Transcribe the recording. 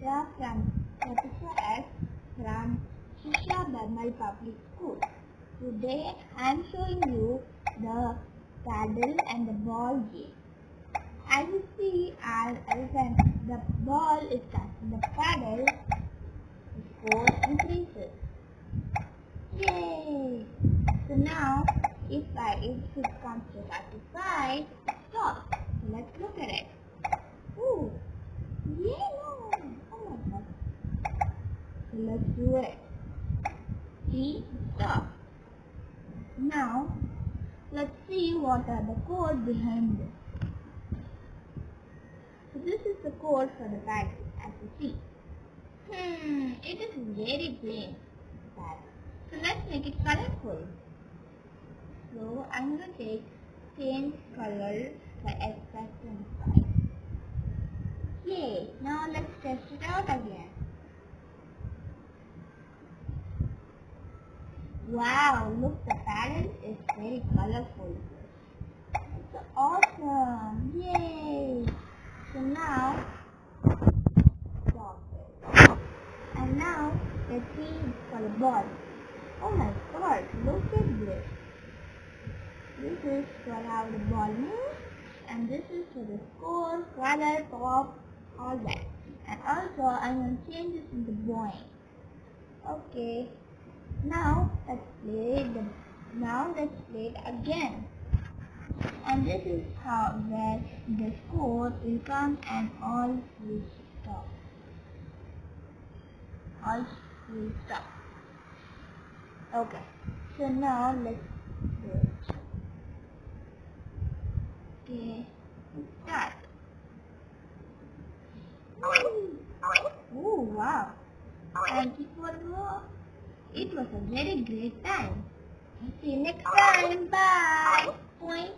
Picture from Professor S. from Shisha Burmal Public School. Today I am showing you the paddle and the ball game. As you see, as when the ball is touching the paddle, the score increases. Yay! So now, if I it comes to 35, it stops. So let's look at it. Ooh, yellow! Oh my god. So let's do it. See, stop. Now, let's see what are the code behind this. So this is the code for the battery, as you see. Hmm, it is very plain. So let's make it colorful. So I'm going to take change color by extra 25. Yay! Now let's test it out again. Wow, look the pattern is very colorful. It's awesome! Yay! So now, stop. And now, let's see for the ball. Oh my god, look at this. This is for how the ball moves and this is for the score, color, pop, all that. And also I'm going to change this into boing. Okay. Now let's play the now let's play it again. And this is how where the score will come and all will stop. All will stop. Okay. So now let's do it. Okay. Start. Oh wow. You for the It was a very great time. See you next time. Bye. Point.